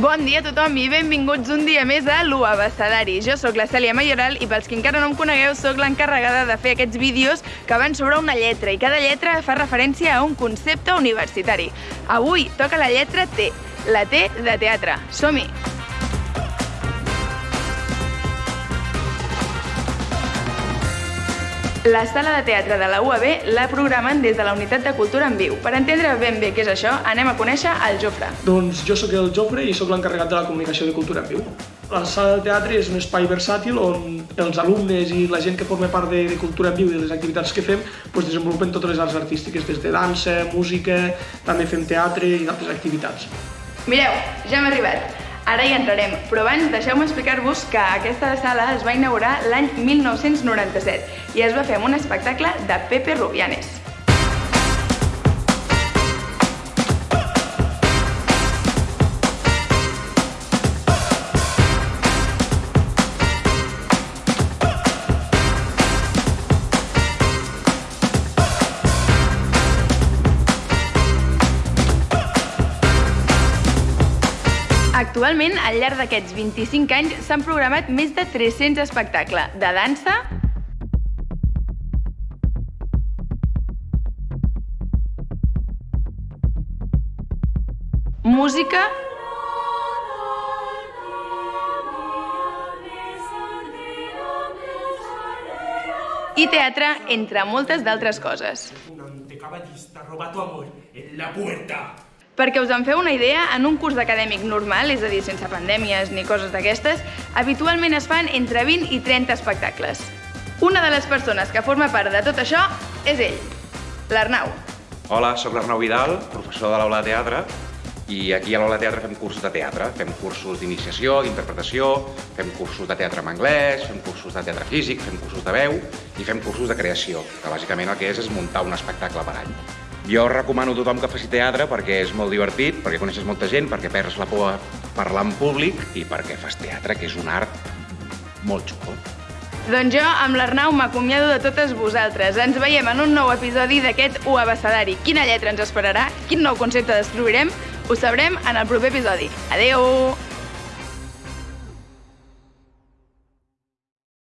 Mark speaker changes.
Speaker 1: Bon dia a tothom i benvinguts un dia més a l'U Abecedari. Jo sóc la Cèlia Mayoral i pels que encara no em conegueu sóc l'encarregada de fer aquests vídeos que van sobre una lletra i cada lletra fa referència a un concepte universitari. Avui toca la lletra T, la T de teatre. Som-hi! La sala de teatre de la UAB la programen des de la Unitat de Cultura en Viu. Per entendre ben bé què és això, anem a conèixer el Jofre.
Speaker 2: Doncs jo sóc el Jofre i sóc l'encarregat de la comunicació de Cultura en Viu. La sala de teatre és un espai versàtil on els alumnes i la gent que forma part de, de Cultura en Viu i de les activitats que fem doncs desenvolupen totes les arts artístiques, des de dansa, música, també fem teatre i d'altres activitats.
Speaker 1: Mireu, ja hem arribat. Ara hi entrarem, però abans deixeu-me explicar-vos que aquesta sala es va inaugurar l'any 1997 i es va fer amb un espectacle de Pepe Rubianes. Actualment, al llarg d'aquests 25 anys, s'han programat més de 300 espectacles de dansa, música i teatre, entre moltes d'altres coses.
Speaker 3: Un antecaballista roba tu amor en la puerta.
Speaker 1: Perquè us en feu una idea, en un curs acadèmic normal, és a dir, sense pandèmies ni coses d'aquestes, habitualment es fan entre 20 i 30 espectacles. Una de les persones que forma part de tot això és ell, l'Arnau.
Speaker 4: Hola, sóc l'Arnau Vidal, professor de l'aula de teatre, i aquí a l'aula de teatre fem cursos de teatre. Fem cursos d'iniciació, d'interpretació, fem cursos de teatre en anglès, fem cursos de teatre físic, fem cursos de veu i fem cursos de creació, que bàsicament el que és és muntar un espectacle per any. Jo recomano a tothom que faci teatre perquè és molt divertit, perquè coneixes molta gent, perquè perds la por a parlar en públic i perquè fas teatre, que és un art molt xulo.
Speaker 1: Doncs jo, amb l'Arnau, m'acomiado de totes vosaltres. Ens veiem en un nou episodi d'aquest U Abecedari. Quina lletra ens esperarà? Quin nou concepte descobrirem? Ho sabrem en el proper episodi. Adeu!